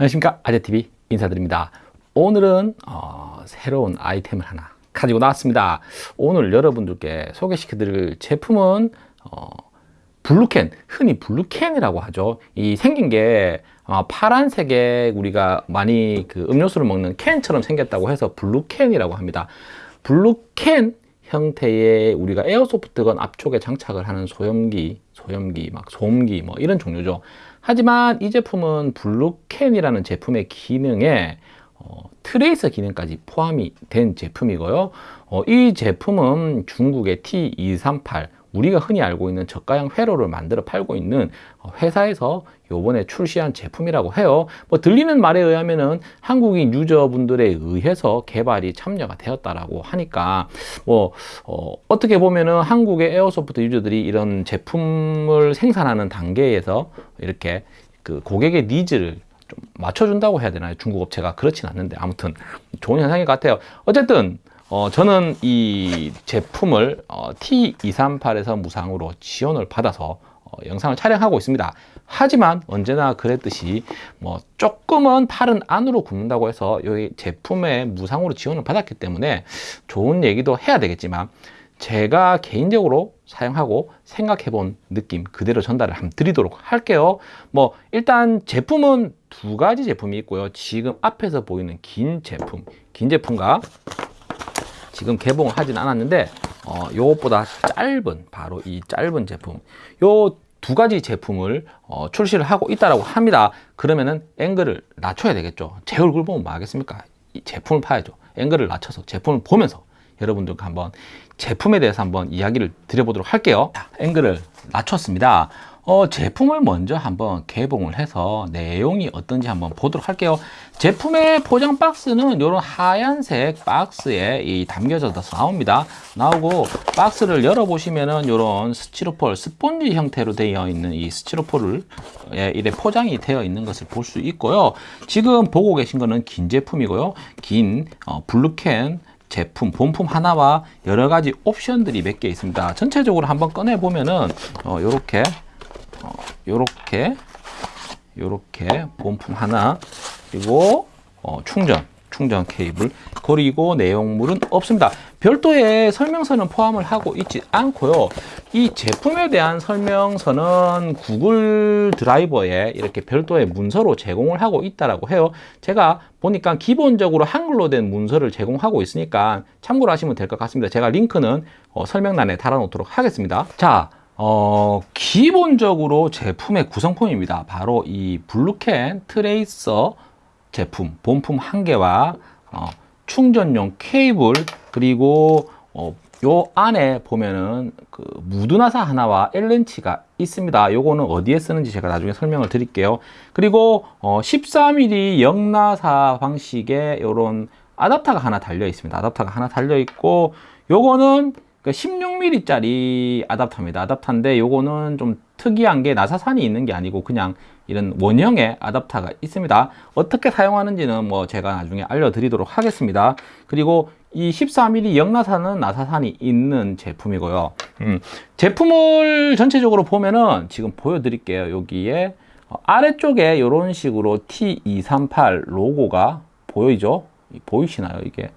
안녕하십니까? 아재TV 인사드립니다. 오늘은 어, 새로운 아이템을 하나 가지고 나왔습니다. 오늘 여러분들께 소개시켜 드릴 제품은 어, 블루캔 흔히 블루캔이라고 하죠. 이 생긴 게 어, 파란색에 우리가 많이 그 음료수를 먹는 캔처럼 생겼다고 해서 블루캔이라고 합니다. 블루캔 형태의 우리가 airsoft gun 앞쪽에 장착을 하는 소염기 소염기 막 소음기 뭐 이런 종류죠 하지만 이 제품은 블루캔이라는 제품의 기능에 어, tracer 기능까지 포함이 된 제품이고요. 어, 이 제품은 중국의 T238 우리가 흔히 알고 있는 저가형 회로를 만들어 팔고 있는 회사에서 요번에 출시한 제품이라고 해요. 뭐 들리는 말에 의하면은 한국인 유저분들에 의해서 개발이 참여가 되었다라고 하니까 뭐 어, 어떻게 보면은 한국의 airsoft 유저들이 이런 제품을 생산하는 단계에서 이렇게 그 고객의 니즈를 좀 맞춰준다고 해야 되나요? 중국 업체가 그렇진 않는데. 아무튼 좋은 현상인 것 같아요. 어쨌든 어, 저는 이 제품을 어, T238에서 무상으로 지원을 받아서 어, 영상을 촬영하고 있습니다. 하지만 언제나 그랬듯이 뭐 조금은 팔은 안으로 굽는다고 해서 이 제품에 무상으로 지원을 받았기 때문에 좋은 얘기도 해야 되겠지만 제가 개인적으로 사용하고 생각해 본 느낌 그대로 전달을 한번 드리도록 할게요. 뭐 일단 제품은 두 가지 제품이 있고요. 지금 앞에서 보이는 긴 제품 긴 제품과 지금 개봉을 하진 않았는데 어, 요것보다 짧은 바로 이 짧은 제품 요 두 가지 제품을 어, 출시를 하고 있다라고 합니다. 그러면은 앵글을 낮춰야 되겠죠. 제 얼굴 보면 뭐 하겠습니까? 이 제품을 파야죠. 앵글을 낮춰서 제품을 보면서 여러분들과 한번 제품에 대해서 한번 이야기를 드려보도록 할게요. 자, 앵글을 낮췄습니다 어, 제품을 먼저 한번 개봉을 해서 내용이 어떤지 한번 보도록 할게요. 제품의 포장 박스는 이런 하얀색 박스에 이 담겨져서 나옵니다. 나오고 박스를 열어 보시면은 이런 스티로폴 스폰지 형태로 되어 있는 이 스티로폴을 예, 이래 포장이 되어 있는 것을 볼 수 있고요. 지금 보고 계신 거는 긴 제품이고요. 긴 어, 블루캔 제품, 본품 하나와 여러 가지 옵션들이 몇 개 있습니다. 전체적으로 한번 꺼내 보면은 어, 요렇게 어, 요렇게 요렇게 본품 하나 그리고 어, 충전 충전 케이블. 그리고 내용물은 없습니다. 별도의 설명서는 포함을 하고 있지 않고요. 이 제품에 대한 설명서는 구글 드라이버에 이렇게 별도의 문서로 제공을 하고 있다라고 해요. 제가 보니까 기본적으로 한글로 된 문서를 제공하고 있으니까 참고를 하시면 될 것 같습니다. 제가 링크는 어, 설명란에 달아 놓도록 하겠습니다. 자 어, 기본적으로 제품의 구성품입니다. 바로 이 블루캔 트레이서 제품, 본품 한 개와 어, 충전용 케이블 그리고 어, 요 안에 보면은 그 무드나사 하나와 L렌치가 있습니다. 요거는 어디에 쓰는지 제가 나중에 설명을 드릴게요. 그리고 어, 14mm 영나사 방식의 요런 아답터가 하나 달려 있습니다. 아답터가 하나 달려 있고 요거는 16mm 짜리 아답터입니다. 아답터인데 요거는 좀 특이한 게 나사산이 있는 게 아니고 그냥 이런 원형의 아답터가 있습니다. 어떻게 사용하는지는 뭐 제가 나중에 알려드리도록 하겠습니다. 그리고 이 14mm 영나사는 나사산이 있는 제품이고요. 음, 제품을 전체적으로 보면은 지금 보여드릴게요. 여기에 어, 아래쪽에 이런 식으로 T238 로고가 보이죠? 보이시나요 이게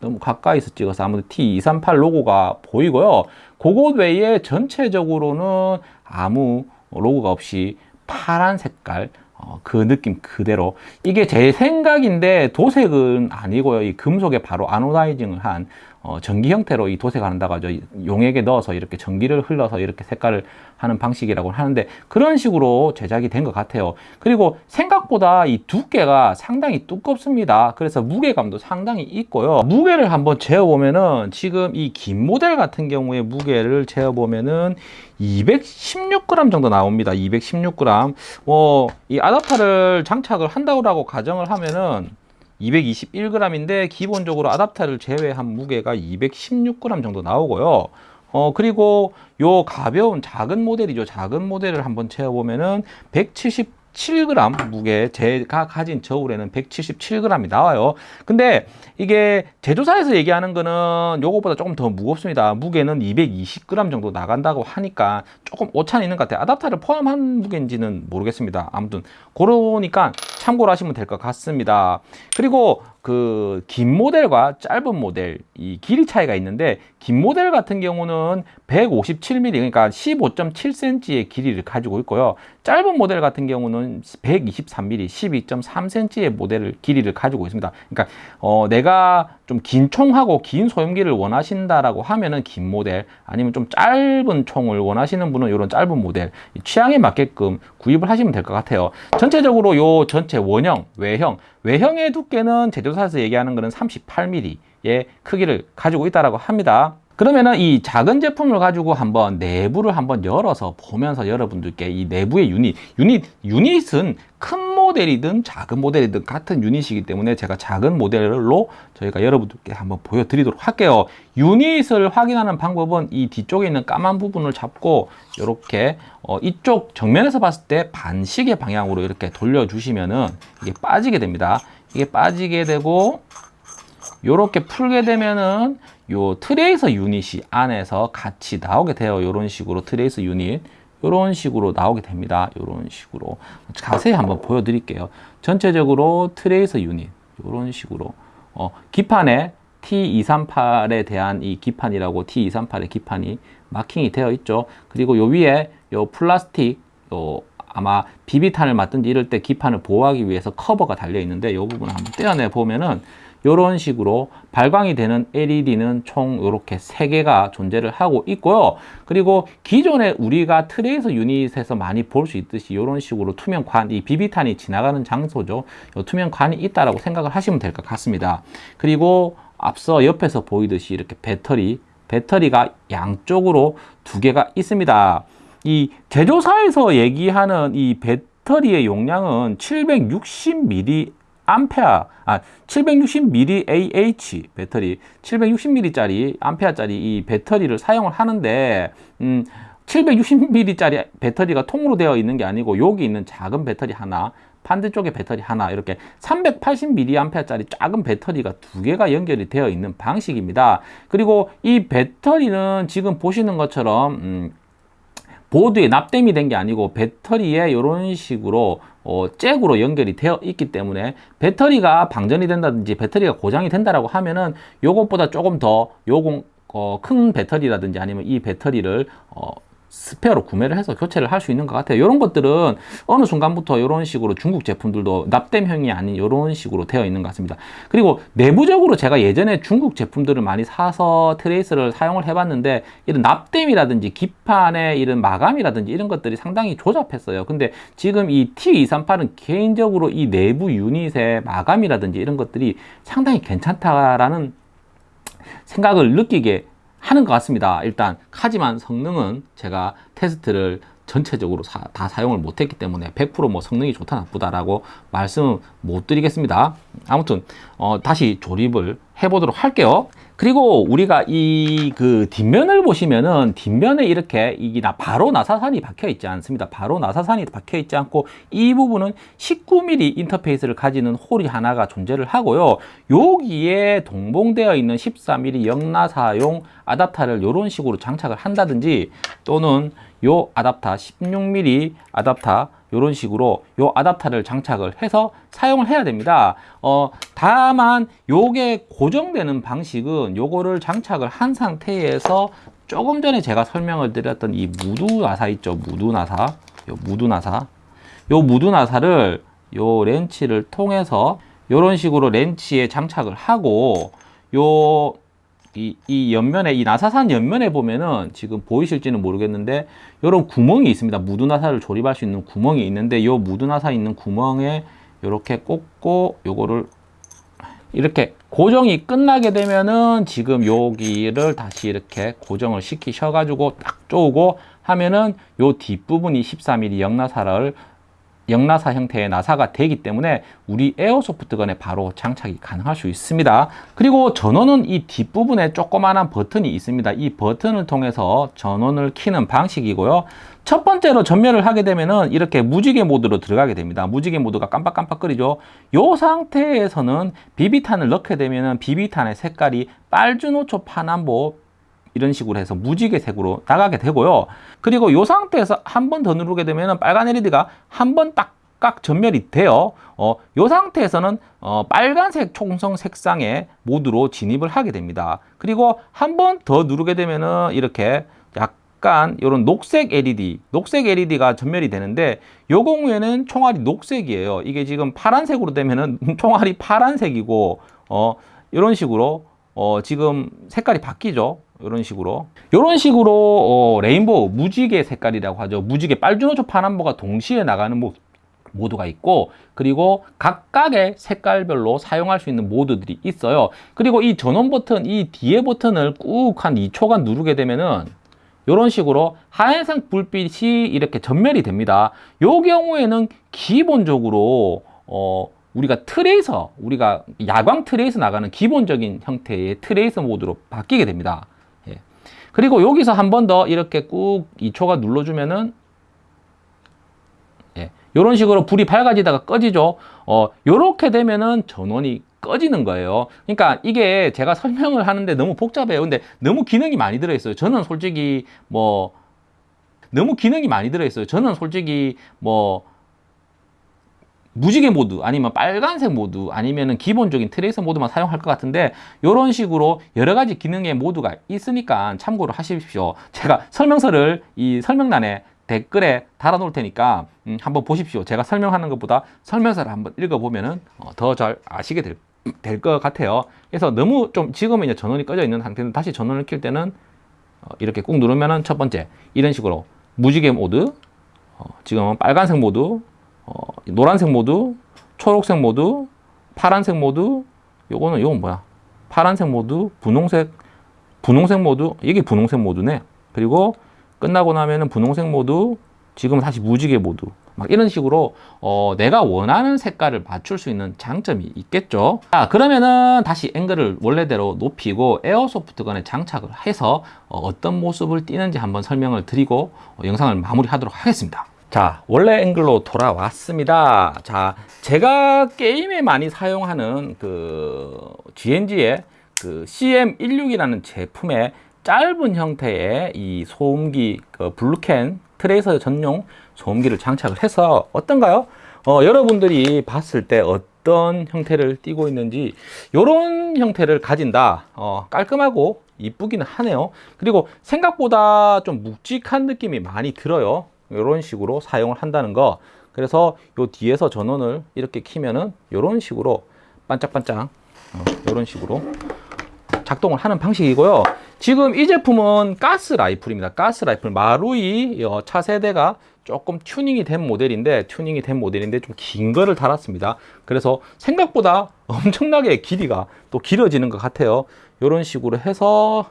너무 가까이서 찍어서 아무래도 T238 로고가 보이고요. 그것 외에 전체적으로는 아무 로고가 없이 파란 색깔 어, 그 느낌 그대로 이게 제 생각인데 도색은 아니고요 이 금속에 바로 아노다이징을 한 어, 전기 형태로 이 도색한다고 하죠. 용액에 넣어서 이렇게 전기를 흘러서 이렇게 색깔을 하는 방식이라고 하는데 그런 식으로 제작이 된 것 같아요. 그리고 생각보다 이 두께가 상당히 두껍습니다. 그래서 무게감도 상당히 있고요. 무게를 한번 재어 보면은 지금 이 긴 모델 같은 경우에 무게를 재어 보면은 216g 정도 나옵니다. 216g 뭐이 아답터를 장착을 한다고 가정을 하면은 221g인데 기본적으로 아답터를 제외한 무게가 216g 정도 나오고요. 어 그리고 요 가벼운 작은 모델이죠. 작은 모델을 한번 채워보면은 177g 무게 제가 가진 저울에는 177g이 나와요. 근데 이게 제조사에서 얘기하는 거는 요거보다 조금 더 무겁습니다. 무게는 220g 정도 나간다고 하니까 조금 오차는 있는 것 같아요. 아답터를 포함한 무게인지는 모르겠습니다. 아무튼 그러니까 참고를 하시면 될 것 같습니다. 그리고 그 긴 모델과 짧은 모델 이 길이 차이가 있는데 긴 모델 같은 경우는 157mm 그러니까 15.7cm의 길이를 가지고 있고요. 짧은 모델 같은 경우는 123mm 12.3cm의 모델을 길이를 가지고 있습니다. 그러니까 어 내가 좀 긴 총하고 긴 소형기를 원하신다라고 하면은 긴 모델 아니면 좀 짧은 총을 원하시는 분은 이런 짧은 모델 취향에 맞게끔 구입을 하시면 될 것 같아요. 전체적으로 요 전체 원형, 외형, 외형의 두께는 제조사에서 얘기하는 거는 38mm의 크기를 가지고 있다라고 합니다. 그러면은 이 작은 제품을 가지고 한번 내부를 한번 열어서 보면서 여러분들께 이 내부의 유닛, 유닛, 유닛은 큰 모델이든 작은 모델이든 같은 유닛이기 때문에 제가 작은 모델로 저희가 여러분들께 한번 보여드리도록 할게요. 유닛을 확인하는 방법은 이 뒤쪽에 있는 까만 부분을 잡고 이렇게 어 이쪽 정면에서 봤을 때 반시계 방향으로 이렇게 돌려주시면은 이게 빠지게 됩니다. 이게 빠지게 되고 이렇게 풀게 되면은 요 트레이서 유닛이 안에서 같이 나오게 돼요. 이런 식으로 트레이서 유닛 이런 식으로 나오게 됩니다. 이런 식으로 자세히 한번 보여드릴게요. 전체적으로 트레이서 유닛 이런 식으로 어, 기판에 T238에 대한 이 기판이라고 T238의 기판이 마킹이 되어 있죠. 그리고 요 위에 요 플라스틱 요 아마 비비탄을 맞든지 이럴 때 기판을 보호하기 위해서 커버가 달려 있는데 이 부분을 한번 떼어내 보면은 이런 식으로 발광이 되는 LED는 총 이렇게 세개가 존재를 하고 있고요. 그리고 기존에 우리가 트레이서 유닛에서 많이 볼 수 있듯이 이런 식으로 투명 관, 이 비비탄이 지나가는 장소죠. 이 투명 관이 있다라고 생각을 하시면 될 것 같습니다. 그리고 앞서 옆에서 보이듯이 이렇게 배터리, 배터리가 양쪽으로 두 개가 있습니다. 이 제조사에서 얘기하는 이 배터리의 용량은 760mAh 암페아, 아, 760mAh 배터리, 760mAh짜리, 암페아짜리 이 배터리를 사용을 하는데, 음, 760mAh짜리 배터리가 통으로 되어 있는 게 아니고, 여기 있는 작은 배터리 하나, 반대쪽에 배터리 하나, 이렇게 380mAh짜리 작은 배터리가 두 개가 연결이 되어 있는 방식입니다. 그리고 이 배터리는 지금 보시는 것처럼, 음, 보드에 납땜이 된 게 아니고 배터리에 이런 식으로 어, 잭으로 연결이 되어 있기 때문에 배터리가 방전이 된다든지 배터리가 고장이 된다라고 하면은 요것보다 조금 더 요공 어, 큰 배터리라든지 아니면 이 배터리를 어, 스페어로 구매를 해서 교체를 할 수 있는 것 같아요. 이런 것들은 어느 순간부터 이런 식으로 중국 제품들도 납땜형이 아닌 이런 식으로 되어 있는 것 같습니다. 그리고 내부적으로 제가 예전에 중국 제품들을 많이 사서 tracer를 사용을 해봤는데 이런 납땜이라든지 기판의 이런 마감이라든지 이런 것들이 상당히 조잡했어요. 근데 지금 이 T238은 개인적으로 이 내부 유닛의 마감이라든지 이런 것들이 상당히 괜찮다라는 생각을 느끼게 하는 것 같습니다. 일단 하지만 성능은 제가 테스트를 전체적으로 사, 다 사용을 못했기 때문에 100%뭐 성능이 좋다 나쁘다라고 말씀 못 드리겠습니다. 아무튼 어, 다시 조립을 해보도록 할게요. 그리고 우리가 이 그 뒷면을 보시면은 뒷면에 이렇게 나 바로 나사산이 박혀 있지 않습니다. 바로 나사산이 박혀 있지 않고 이 부분은 19mm 인터페이스를 가지는 홀이 하나가 존재를 하고요. 여기에 동봉되어 있는 14mm 역나사용 아답터를 이런 식으로 장착을 한다든지 또는 요 아답터 16mm 아답터 이런 식으로 요 아답터를 장착을 해서 사용을 해야 됩니다. 어, 다만 요게 고정되는 방식은 요거를 장착을 한 상태에서 조금 전에 제가 설명을 드렸던 이 무두 나사 있죠. 무두 나사. 요 무두 나사. 요 무두 나사를 요 렌치를 통해서 이런 식으로 렌치에 장착을 하고 요 이, 이 옆면에 이 나사산 옆면에 보면은 지금 보이실지는 모르겠는데 이런 구멍이 있습니다. 무두 나사를 조립할 수 있는 구멍이 있는데 이 무두 나사 있는 구멍에 이렇게 꽂고 요거를 이렇게 고정이 끝나게 되면은 지금 여기를 다시 이렇게 고정을 시키셔 가지고 딱 쪼고 하면은 요 뒷부분이 14mm 영나사를 영나사 형태의 나사가 되기 때문에 우리 에어소프트건에 바로 장착이 가능할 수 있습니다. 그리고 전원은 이 뒷부분에 조그마한 버튼이 있습니다. 이 버튼을 통해서 전원을 키는 방식이고요. 첫 번째로 전멸을 하게 되면은 이렇게 무지개 모드로 들어가게 됩니다. 무지개 모드가 깜빡깜빡거리죠. 이 상태에서는 비비탄을 넣게 되면은 비비탄의 색깔이 빨주노초 파남보 이런 식으로 해서 무지개색으로 나가게 되고요. 그리고 이 상태에서 한 번 더 누르게 되면 빨간 LED가 한 번딱 각각 전멸이 돼요. 어, 요 상태에서는 어, 빨간색 총성 색상의 모드로 진입을 하게 됩니다. 그리고 한 번 더 누르게 되면은 이렇게 약간 이런 녹색 LED, 녹색 LED가 전멸이 되는데 요 경우에는 총알이 녹색이에요. 이게 지금 파란색으로 되면은 총알이 파란색이고 어, 이런 식으로 어, 지금 색깔이 바뀌죠. 이런 식으로 이런 식으로 어, 레인보우 무지개 색깔이라고 하죠. 무지개 빨주노초 파남보가 동시에 나가는 모, 모드가 있고 그리고 각각의 색깔별로 사용할 수 있는 모드들이 있어요. 그리고 이 전원 버튼, 이 뒤에 버튼을 꾹 한 2초간 누르게 되면은 이런 식으로 하얀색 불빛이 이렇게 전멸이 됩니다. 요 경우에는 기본적으로 어, 우리가 트레이서, 우리가 야광 트레이서 나가는 기본적인 형태의 트레이서 모드로 바뀌게 됩니다. 예. 그리고 여기서 한 번 더 이렇게 꾹 2초가 눌러주면은 예. 이런 식으로 불이 밝아지다가 꺼지죠. 어, 요렇게 되면은 전원이 꺼지는 거예요. 그러니까 이게 제가 설명을 하는데 너무 복잡해요. 근데 너무 기능이 많이 들어있어요. 저는 솔직히 뭐 너무 기능이 많이 들어있어요. 저는 솔직히 뭐 무지개 모드 아니면 빨간색 모드 아니면은 기본적인 tracer 모드만 사용할 것 같은데 이런 식으로 여러 가지 기능의 모드가 있으니까 참고를 하십시오. 제가 설명서를 이 설명란에 댓글에 달아 놓을 테니까 음, 한번 보십시오. 제가 설명하는 것보다 설명서를 한번 읽어보면은 어, 더잘 아시게 될것 같아요. 그래서 너무 좀 지금은 이제 전원이 꺼져 있는 상태는 다시 전원을 킬 때는 어, 이렇게 꾹 누르면은 첫 번째 이런 식으로 무지개 모드 어, 지금은 빨간색 모드 어, 노란색 모드 초록색 모드 파란색 모드 요거는 요건 뭐야? 파란색 모드 분홍색 분홍색 모드 이게 분홍색 모드네. 그리고 끝나고 나면은 분홍색 모드 지금 다시 무지개 모드 막 이런 식으로 어, 내가 원하는 색깔을 맞출 수 있는 장점이 있겠죠. 자 그러면은 다시 앵글을 원래대로 높이고 airsoft gun에 장착을 해서 어, 떤 모습을 띄는지 한번 설명을 드리고 어, 영상을 마무리하도록 하겠습니다 자 원래 앵글로 돌아왔습니다. 자 제가 게임에 많이 사용하는 그 G&G의 그 CM16이라는 제품의 짧은 형태의 이 소음기 그 블루캔 트레이서 전용 소음기를 장착을 해서 어떤가요? 어, 여러분들이 봤을 때 어떤 형태를 띠고 있는지 이런 형태를 가진다. 어, 깔끔하고 이쁘기는 하네요. 그리고 생각보다 좀 묵직한 느낌이 많이 들어요 이런 식으로 사용을 한다는 거. 그래서 요 뒤에서 전원을 이렇게 키면은 이런 식으로 반짝반짝 어, 이런 식으로 작동을 하는 방식이고요. 지금 이 제품은 가스 라이플입니다. 가스 라이플. 마루이 어, 차세대가 조금 튜닝이 된 모델인데 튜닝이 된 모델인데 좀 긴 거를 달았습니다. 그래서 생각보다 엄청나게 길이가 또 길어지는 것 같아요. 이런 식으로 해서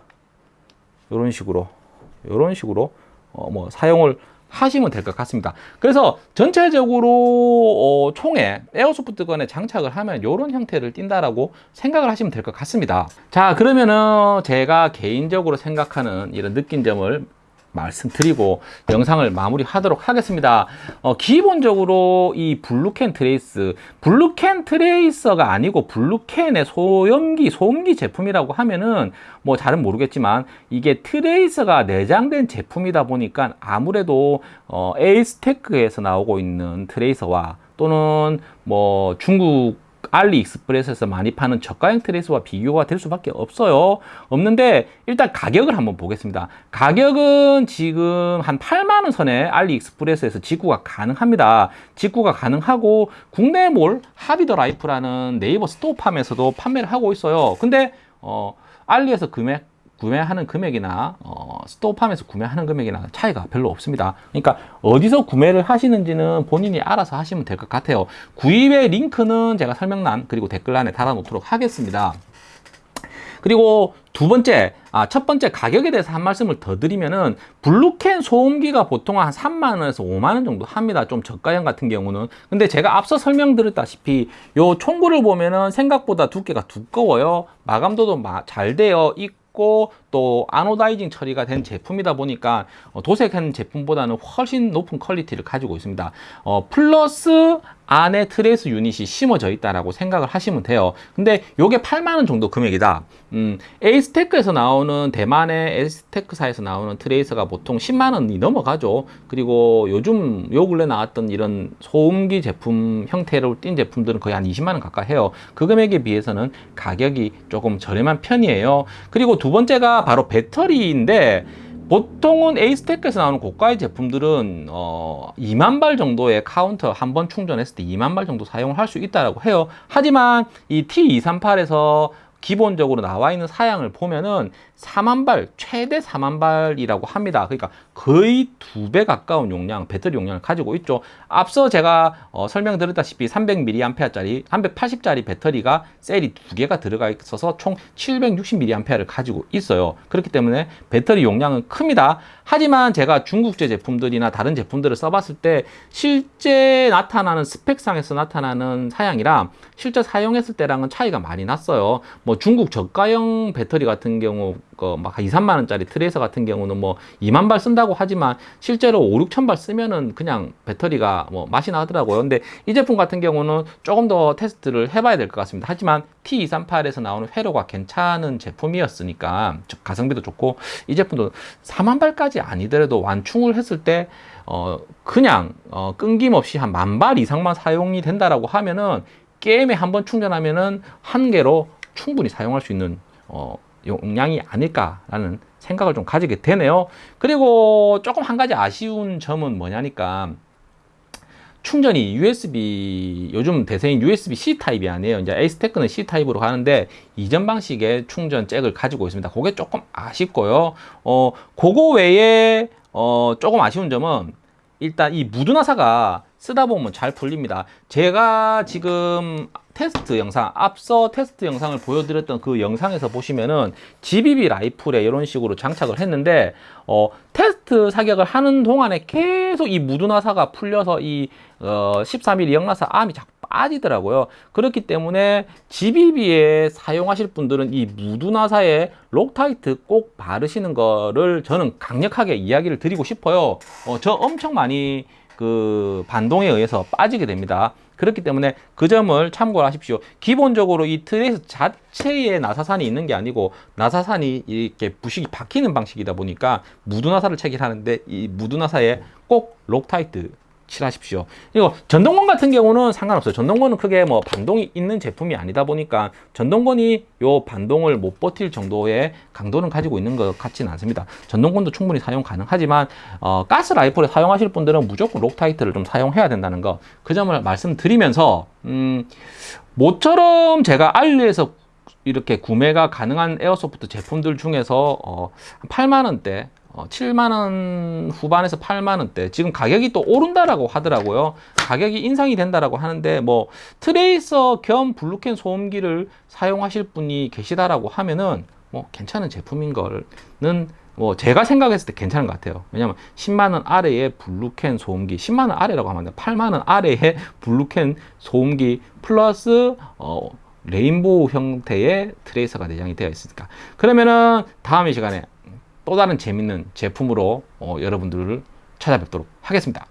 이런 식으로 이런 식으로 어, 뭐 사용을 하시면 될 것 같습니다. 그래서 전체적으로 어, 총에 airsoft gun에 장착을 하면 이런 형태를 띈다라고 생각을 하시면 될 것 같습니다. 자 그러면은 제가 개인적으로 생각하는 이런 느낀 점을 말씀드리고 영상을 마무리하도록 하겠습니다. 어, 기본적으로 이 블루캔 tracer, 블루캔 tracer가 아니고 블루캔의 소염기, 소음기 제품이라고 하면은 뭐 잘은 모르겠지만 이게 tracer가 내장된 제품이다 보니까 아무래도 어, 에이스테크에서 나오고 있는 tracer와 또는 뭐 중국 알리익스프레스에서 많이 파는 저가형 tracer와 비교가 될 수밖에 없어요. 없는데 일단 가격을 한번 보겠습니다. 가격은 지금 한 8만원 선에 알리익스프레스에서 직구가 가능합니다. 직구가 가능하고 국내몰 하비더 라이프라는 네이버 스토어팜에서도 판매를 하고 있어요. 근데 어, 알리에서 금액 구매하는 금액이나 어, 스토어팜에서 구매하는 금액이나 차이가 별로 없습니다. 그러니까 어디서 구매를 하시는지는 본인이 알아서 하시면 될 것 같아요. 구입의 링크는 제가 설명란 그리고 댓글란에 달아놓도록 하겠습니다. 그리고 두 번째, 아, 첫 번째 가격에 대해서 한 말씀을 더 드리면은 블루캔 소음기가 보통 한 3만원에서 5만원 정도 합니다. 좀 저가형 같은 경우는. 근데 제가 앞서 설명드렸다시피 요 총구를 보면은 생각보다 두께가 두꺼워요. 마감도도 잘 되어 있 고또 아노다이징 처리가 된 제품이다 보니까 어, 도색한 제품보다는 훨씬 높은 퀄리티를 가지고 있습니다. 어, 플러스 안에 tracer 유닛이 심어져 있다라고 생각을 하시면 돼요. 근데 요게 8만 원 정도 금액이다. 음, 에이스테크에서 나오는 대만의 에이스테크사에서 나오는 tracer가 보통 10만 원이 넘어가죠. 그리고 요즘 요 근래 나왔던 이런 소음기 제품 형태로 띈 제품들은 거의 한 20만 원 가까이 해요. 그 금액에 비해서는 가격이 조금 저렴한 편이에요. 그리고 두 번째가 바로 배터리인데 보통은 에이스테크에서 나오는 고가의 제품들은 어, 2만 발 정도의 카운터 한 번 충전했을 때 2만 발 정도 사용을 할 수 있다고 해요. 하지만 이 T238에서 기본적으로 나와 있는 사양을 보면은 4만 발, 최대 4만 발이라고 합니다. 그러니까 거의 두 배 가까운 용량, 배터리 용량을 가지고 있죠. 앞서 제가 어, 설명드렸다시피 300mAh짜리, 380짜리 배터리가 셀이 두 개가 들어가 있어서 총 760mAh를 가지고 있어요. 그렇기 때문에 배터리 용량은 큽니다. 하지만 제가 중국제 제품들이나 다른 제품들을 써봤을 때 실제 나타나는 스펙상에서 나타나는 사양이랑 실제 사용했을 때랑은 차이가 많이 났어요. 뭐 중국 저가형 배터리 같은 경우 막 2, 3만 원짜리 트레이서 같은 경우는 뭐 2만 발 쓴다고 하지만 실제로 5, 6천 발 쓰면은 그냥 배터리가 뭐 맛이 나더라고요. 근데 이 제품 같은 경우는 조금 더 테스트를 해봐야 될 것 같습니다. 하지만 T238에서 나오는 회로가 괜찮은 제품이었으니까 가성비도 좋고 이 제품도 4만 발까지 아니더라도 완충을 했을 때 어, 그냥 어, 끊김없이 한 만 발 이상만 사용이 된다라고 하면은 게임에 한 번 충전하면은 한 개로 충분히 사용할 수 있는 어, 용량이 아닐까라는 생각을 좀 가지게 되네요. 그리고 조금 한 가지 아쉬운 점은 뭐냐니까 충전이 USB 요즘 대세인 USB-C 타입이 아니에요. 이제 에이스테크는 C 타입으로 가는데 이전 방식의 충전 잭을 가지고 있습니다. 그게 조금 아쉽고요. 어, 그거 외에 어, 조금 아쉬운 점은 일단 이 무두나사가 쓰다 보면 잘 풀립니다. 제가 지금 테스트 영상, 앞서 테스트 영상을 보여드렸던 그 영상에서 보시면은 GBB 라이플에 이런 식으로 장착을 했는데, 어, 테스트 사격을 하는 동안에 계속 이 무두나사가 풀려서 이, 어, 13mm 역나사 암이 자꾸 빠지더라고요. 그렇기 때문에 GBB에 사용하실 분들은 이 무두나사에 록타이트 꼭 바르시는 거를 저는 강력하게 이야기를 드리고 싶어요. 어, 저 엄청 많이 그 반동에 의해서 빠지게 됩니다. 그렇기 때문에 그 점을 참고를 하십시오. 기본적으로 이 tracer 자체에 나사산이 있는 게 아니고 나사산이 이렇게 부싱이 박히는 방식이다 보니까 무두나사를 체결하는데 이 무두나사에 꼭 록타이트 칠하십시오. 그리고 전동건 같은 경우는 상관없어요. 전동건은 크게 뭐 반동이 있는 제품이 아니다 보니까 전동건이 요 반동을 못 버틸 정도의 강도는 가지고 있는 것 같지는 않습니다. 전동건도 충분히 사용 가능하지만 어, 가스 라이플에 사용하실 분들은 무조건 록타이트를 좀 사용해야 된다는 거 그 점을 말씀드리면서 음, 모처럼 제가 알리에서 이렇게 구매가 가능한 airsoft 제품들 중에서 어, 8만 원대 어, 7만원 후반에서 8만원대. 지금 가격이 또 오른다라고 하더라고요. 가격이 인상이 된다라고 하는데 뭐 tracer 겸 블루캔 소음기를 사용하실 분이 계시다라고 하면은 뭐 괜찮은 제품인 거는 뭐 제가 생각했을 때 괜찮은 것 같아요. 왜냐면 10만원 아래의 블루캔 소음기 10만원 아래라고 하면 8만원 아래의 블루캔 소음기 플러스 어 rainbow 형태의 tracer가 내장이 되어 있으니까. 그러면은 다음 이 시간에 또 다른 재밌는 제품으로 어, 여러분들을 찾아뵙도록 하겠습니다.